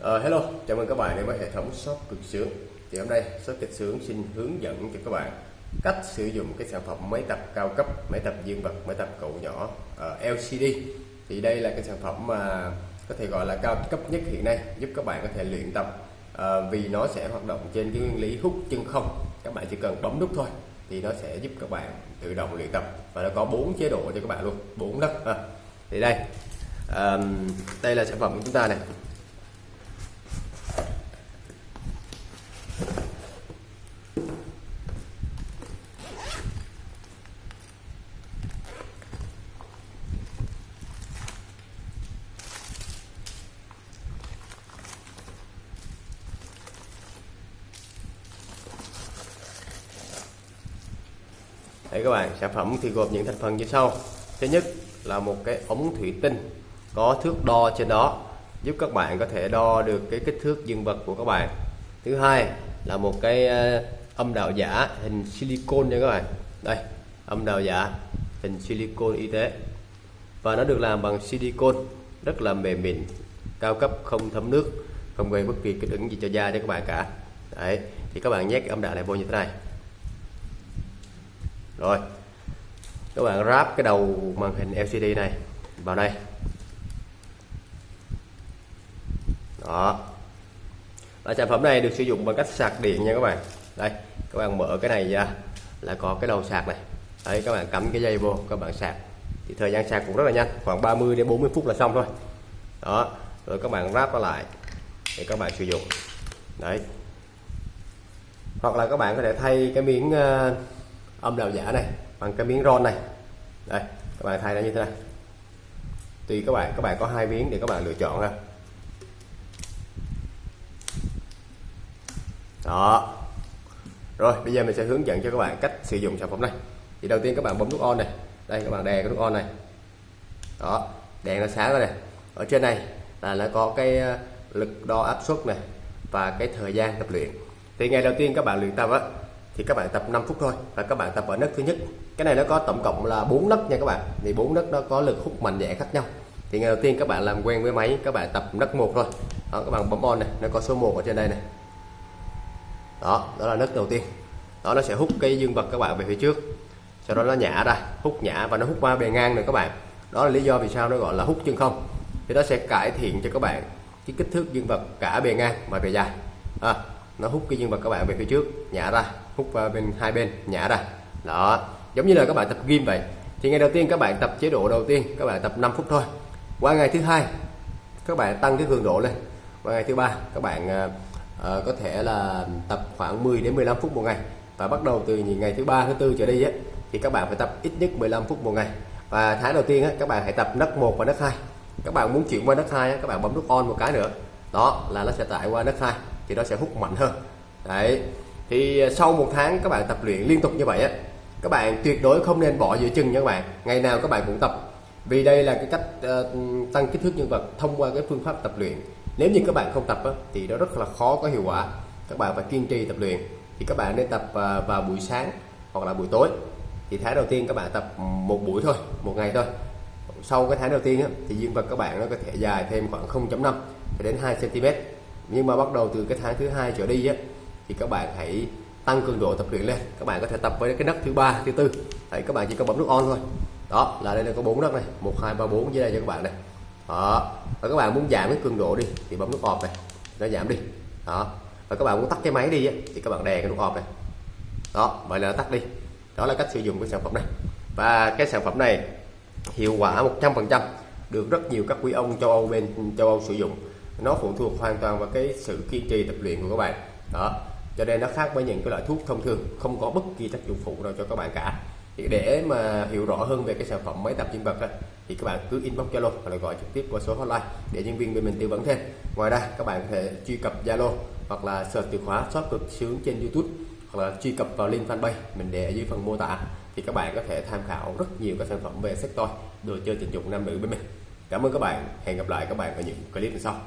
Uh, hello, chào mừng các bạn đến với hệ thống shop cực sướng. Thì hôm nay shop cực sướng xin hướng dẫn cho các bạn cách sử dụng cái sản phẩm máy tập cao cấp, máy tập dương vật, máy tập cậu nhỏ ờ, uh, LCD. Thì đây là cái sản phẩm mà có thể gọi là cao cấp nhất hiện nay, giúp các bạn có thể luyện tập uh, vì nó sẽ hoạt động trên cái nguyên lý hút chân không. Các bạn chỉ cần bấm nút thôi thì nó sẽ giúp các bạn tự động luyện tập và nó có bốn chế độ cho các bạn luôn, bốn đất. À. Thì đây, um, đây là sản phẩm của chúng ta này Đấy các bạn, sản phẩm thì gồm những thành phần như sau. Thứ nhất là một cái ống thủy tinh có thước đo trên đó giúp các bạn có thể đo được cái kích thước dương vật của các bạn. Thứ hai là một cái ờ, âm đạo giả hình silicon nha các bạn. Đây, âm đạo giả hình silicon y tế. Và nó được làm bằng silicon rất là mềm mịn, cao cấp không thấm nước, không gây bất kỳ kích ứng gì cho da cho các bạn cả. Đấy, thì các bạn nhét cái âm đạo này vô như thế này rồi các bạn ráp cái đầu màn hình LCD này vào đây. Đó. Và sản phẩm này được sử dụng bằng cách sạc điện nha các bạn. Đây các bạn mở cái này ra là có cái đầu sạc này. Đấy các bạn cắm cái dây vô các bạn sạc. Thì thời gian sạc cũng rất là nhanh khoảng 30 đến 40 phút là xong thôi. Đó rồi các bạn ráp nó lại để các bạn sử dụng. Đấy. Hoặc là các bạn có thể thay cái miếng uh, âm đạo giả này, bằng cái miếng ron này. Đây, các bạn thay nó như thế này. Tùy các bạn các bạn có hai miếng để các bạn lựa chọn ha đó. Rồi, bây giờ mình sẽ hướng dẫn cho các bạn cách sử dụng sản phẩm này. Thì đầu tiên các bạn bấm nút on này. Đây, các bạn đè cái nút on này. Đó đèn nó sáng rồi này. Ở trên này là nó có cái ờ, lực đo áp suất này và cái thời gian tập luyện. Thì ngày đầu tiên các bạn luyện tập á thì các bạn tập 5 phút thôi và các bạn tập ở nấc thứ nhất. Cái này nó có tổng cộng là 4 nấc nha các bạn. Thì bốn nấc nó có lực hút mạnh nhẹ khác nhau. Thì ngày đầu tiên các bạn làm quen với máy các bạn tập nấc một thôi. Đó, các bạn bấm on này nó có số 1 ở trên đây này. Đó đó là nấc đầu tiên. Đó nó sẽ hút cái dương vật các bạn về phía trước. Sau đó nó nhả ra hút nhả và nó hút qua bề ngang này các bạn. Đó là lý do vì sao nó gọi là hút chân không. Thì nó sẽ cải thiện cho các bạn cái kích thước dương vật cả bề ngang và bề dài. À, nó hút cái dương vật các bạn về phía trước nhả ra hút vào bên hai bên nhả ra. Đó giống như là các bạn tập gym vậy. Thì ngày đầu tiên các bạn tập chế độ đầu tiên các bạn tập 5 phút thôi. Qua ngày thứ hai các bạn tăng cái cường độ lên. Qua ngày thứ ba các bạn uh, có thể là tập khoảng 10 đến 15 phút một ngày. Và bắt đầu từ ngày thứ ba thứ tư trở đi á thì các bạn phải tập ít nhất 15 phút một ngày. Và tháng đầu tiên á, các bạn hãy tập nấc 1 và nấc 2 các bạn muốn chuyển qua nấc 2 á, các bạn bấm nút on một cái nữa. Đó là nó sẽ tải qua nấc 2 thì nó sẽ hút mạnh hơn. Đấy. Thì à, sau một tháng các bạn tập luyện liên tục như vậy á các bạn tuyệt đối không nên bỏ giữa chừng nha các bạn. Ngày nào các bạn cũng tập. Vì đây là cái cách uh, tăng kích thước nhân vật thông qua cái phương pháp tập luyện. Nếu như các bạn không tập á, thì nó rất là khó có hiệu quả. Các bạn phải kiên trì tập luyện. Thì các bạn nên tập uh, vào buổi sáng hoặc là buổi tối. Thì tháng đầu tiên các bạn tập một buổi thôi một ngày thôi. Sau cái tháng đầu tiên á, thì dương vật các bạn nó có thể dài thêm khoảng 0.5 đến 2 cm nhưng mà bắt đầu từ cái tháng thứ hai trở đi á, thì các bạn hãy tăng cường độ tập luyện lên. Các bạn có thể tập với cái nấc thứ ba, thứ tư. Đấy, các bạn chỉ cần bấm nút on thôi. Đó, là đây là có bốn nấc này. Một, hai, ba, bốn dưới đây cho các bạn này đó, và các bạn muốn giảm cái cường độ đi, thì bấm nút off này. Nó giảm đi. Đó, và các bạn muốn tắt cái máy đi thì các bạn đè cái nút off này. Đó, vậy là nó tắt đi. Đó là cách sử dụng cái sản phẩm này. Và cái sản phẩm này hiệu quả 100% được rất nhiều các quý ông châu Âu bên, châu Âu sử dụng nó phụ thuộc hoàn toàn vào cái sự kiên trì tập luyện của các bạn. Đó. Cho nên nó khác với những cái loại thuốc thông thường không có bất kỳ tác dụng phụ nào cho các bạn cả. Thì để mà hiểu rõ hơn về cái sản phẩm máy tập dương vật đó, thì các bạn cứ inbox Zalo hoặc là gọi trực tiếp qua số hotline để nhân viên bên mình tư vấn thêm. Ngoài ra các bạn có thể truy cập Zalo hoặc là search từ khóa shop cực sướng trên YouTube hoặc là truy cập vào link fanpage mình để ở dưới phần mô tả thì các bạn có thể tham khảo rất nhiều các sản phẩm về sách toy đồ chơi tình dục nam nữ bên mình. Cảm ơn các bạn. Hẹn gặp lại các bạn ở những clip sau.